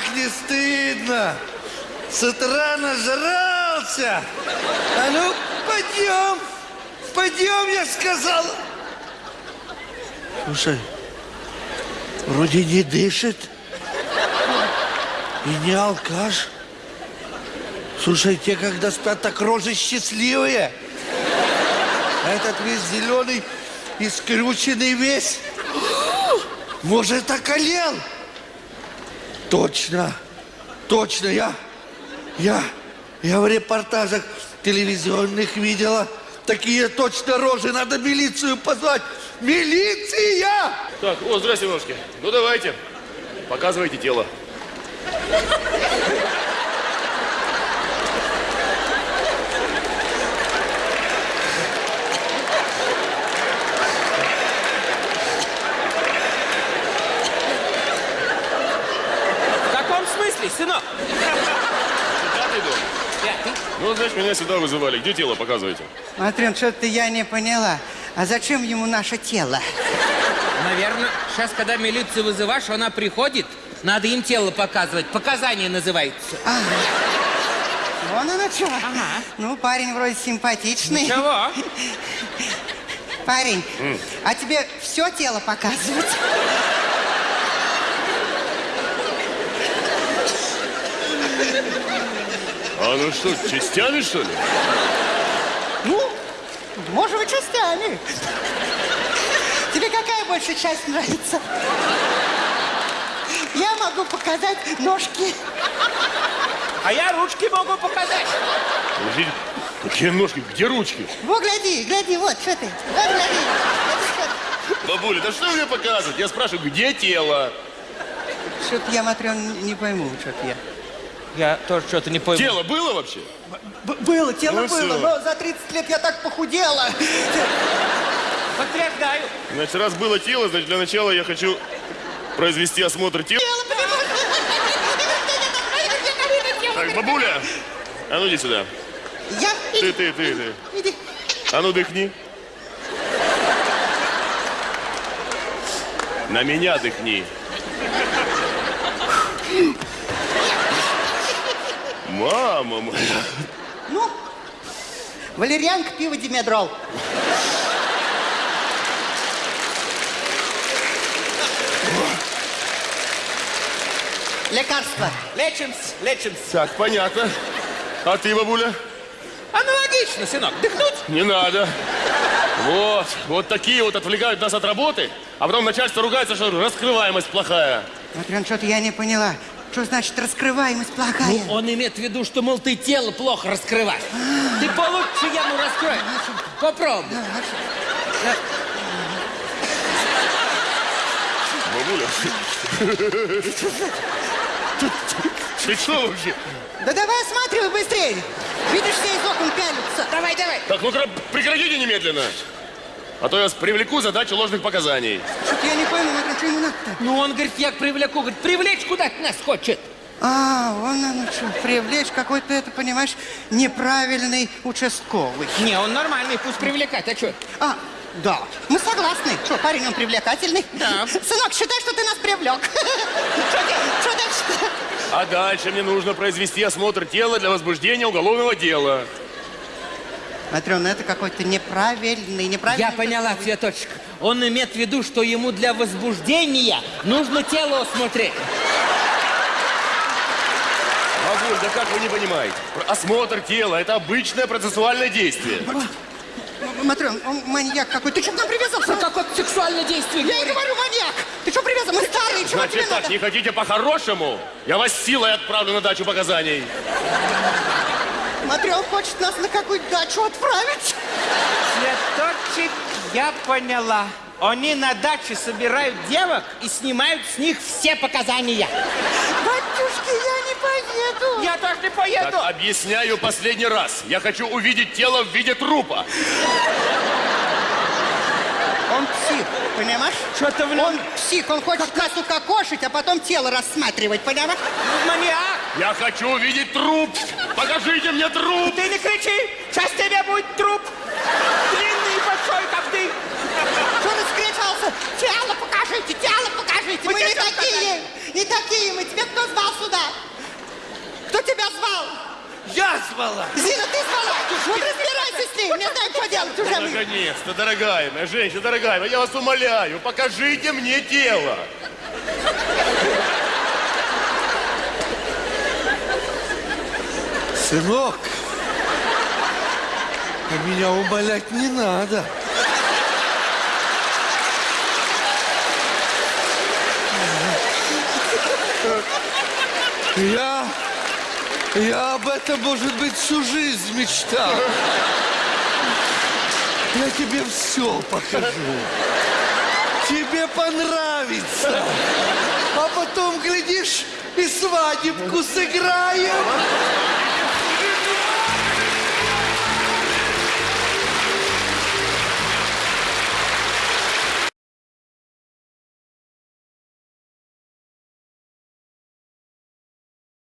Как не стыдно! С утра нажрался! А ну, пойдем! Пойдем, я сказал! Слушай, вроде не дышит. И не алкаш. Слушай, те, когда спят, так рожи счастливые. А этот весь зеленый и скрюченный весь. Может, околел? Точно, точно, я, я, я в репортажах телевизионных видела. Такие точно рожи, надо милицию позвать. Милиция! Так, о, здрасте, ножки. Ну, давайте. Показывайте тело. Ну, значит, меня сюда вызывали. Где тело показывайте? Матрен, что-то я не поняла. А зачем ему наше тело? Наверное, сейчас, когда милицию вызываешь, она приходит, надо им тело показывать. Показания называется. Вон оно что. Ну, парень вроде симпатичный. Чего? Парень, а тебе все тело показывать? А ну что, частями, что ли? Ну, может быть, частями. Тебе какая больше часть нравится? Я могу показать ножки. А я ручки могу показать. Подождите, какие ножки? Где ручки? Во, гляди, гляди, вот, что ты. Вот, гляди. Бабуля, да что мне показывать? Я спрашиваю, где тело? Что-то я, Матрен, не пойму, что-то я. Я тоже что-то не пойму. Тело было вообще? Б- было, тело Ну было, всё. но за 30 лет я так похудела. Подтверждаю. Значит, раз было тело, значит, для начала я хочу произвести осмотр тела. Так, бабуля, а ну иди сюда. Я... Ты, ты, ты, ты. Иди. А ну дыхни. На меня дыхни. Мама моя. Ну, валерьянка, пиво, димедрол. Лекарство. Лечимся, лечимся. Так, понятно. А ты, бабуля? Аналогично, сынок. Дыхнуть? Не надо. Вот, вот такие вот отвлекают нас от работы, а потом начальство ругается, что раскрываемость плохая. Матрен, что-то я не поняла. Что значит раскрываемость плохая? Ну, он имеет в виду, что, мол, ты тело плохо раскрываешь. Ты получше яму раскрой. Попробуй. Бабуля. Ты что вообще? Да давай осматривай быстрее. Видишь, все из окон пялятся. Давай, давай. Так, ну прекратите немедленно. А то я вас привлеку за дачу ложных показаний. Что-то я не пойму, Матрен, что ему надо-то? Ну, он, говорит, я привлеку. Говорит, привлечь куда-то нас хочет. А, вон оно что, привлечь какой-то, это, понимаешь, неправильный участковый. Не, он нормальный, пусть привлекать. А что? А, да, мы согласны. Что, парень, он привлекательный? Да. Сынок, считай, что ты нас привлек. Что дальше? А дальше мне нужно произвести осмотр тела для возбуждения уголовного дела. Матрена, это какой-то неправильный, неправильный... Я поняла, цветочек. Он имеет в виду, что ему для возбуждения нужно тело осмотреть. Бабуль, да как вы не понимаете? Осмотр тела – это обычное процессуальное действие. Матрен, он маньяк какой. Ты что к нам привязался? Какое-то сексуальное действие. Я и говорю, маньяк. Ты что привязан? Мы старые, чего тебе Значит так, надо? не хотите по-хорошему? Я вас силой отправлю на дачу показаний. Матрен хочет нас на какую-то дачу отправить. Цветочек, я поняла. Они на даче собирают девок и снимают с них все показания. Батюшки, я не поеду. Я тоже не Так, поеду. объясняю последний раз. Я хочу увидеть тело в виде трупа. Он псих, понимаешь? Что-то в нем Он псих, он хочет нас укокошить, а потом тело рассматривать, понимаешь? маньяк. Я хочу увидеть труп. Покажите мне труп. Ты не кричи, сейчас тебе будет труп. Длинный и большой, как ты. Что раскричался? Тело покажите, тело покажите. Мы не хотите такие, не такие мы. Тебе кто звал тебя звал? Я звала. Зина, ты звала? Вот разбирайся с ним, не знаю, что делать уже. мы. Наконец-то, дорогая моя женщина, дорогая моя, я вас умоляю, покажите мне тело. Сынок, а меня умолять не надо. Я, я об этом, может быть, всю жизнь мечтал. Я тебе все покажу. Тебе понравится. А потом, глядишь, и свадебку сыграем.